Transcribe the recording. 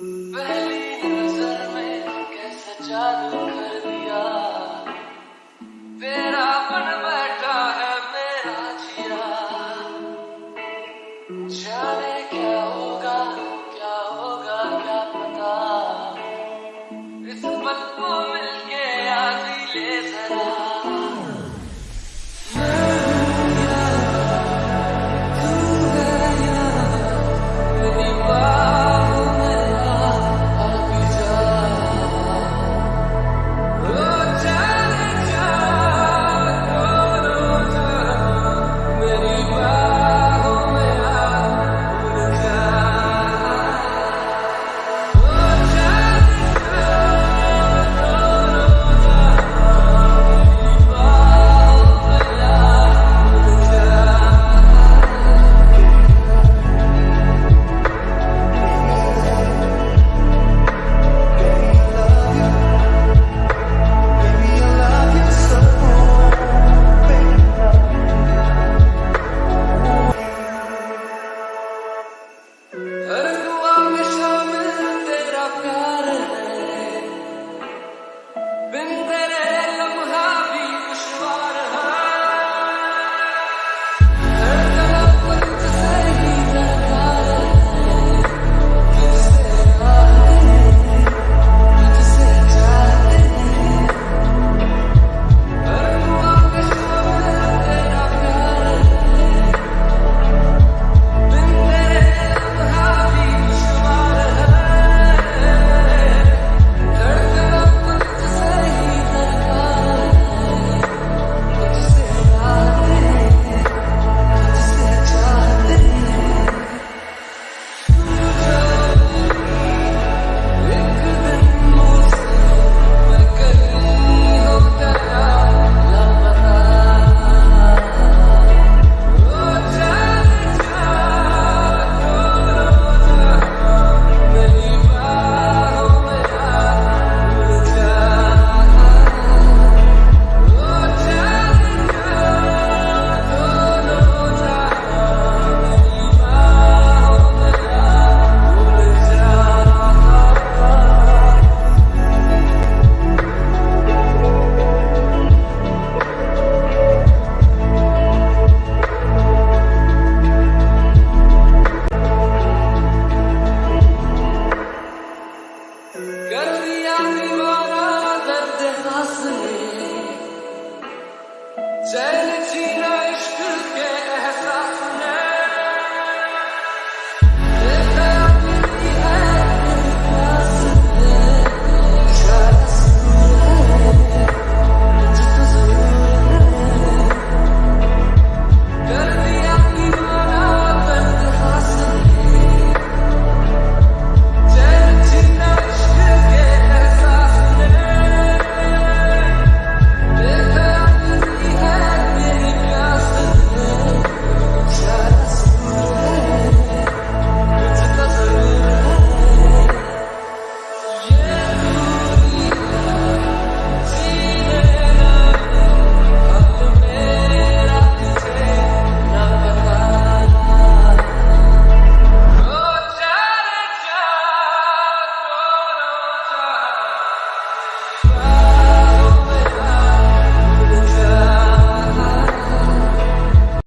But array